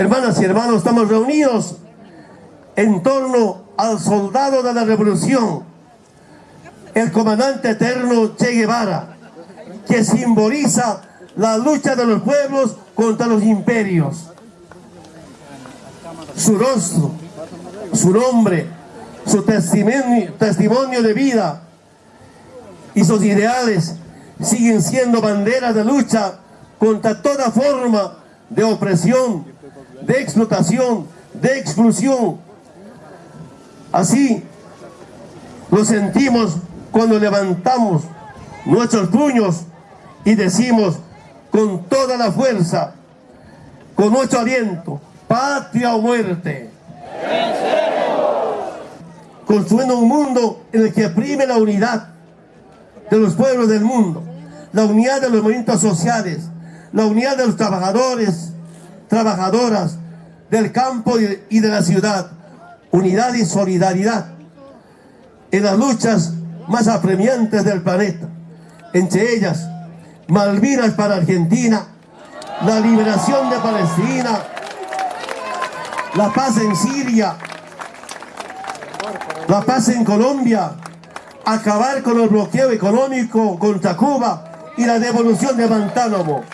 hermanas y hermanos, estamos reunidos en torno al soldado de la revolución, el comandante eterno Che Guevara, que simboliza la lucha de los pueblos contra los imperios. Su rostro, su nombre, su testimonio, testimonio de vida y sus ideales siguen siendo banderas de lucha contra toda forma de opresión, de explotación, de exclusión. Así lo sentimos cuando levantamos nuestros puños y decimos con toda la fuerza, con nuestro aliento, patria o muerte. Construyendo un mundo en el que prime la unidad de los pueblos del mundo, la unidad de los movimientos sociales, la unidad de los trabajadores, trabajadoras del campo y de la ciudad, unidad y solidaridad en las luchas más apremiantes del planeta, entre ellas Malvinas para Argentina, la liberación de Palestina, la paz en Siria, la paz en Colombia, acabar con el bloqueo económico contra Cuba y la devolución de Guantánamo.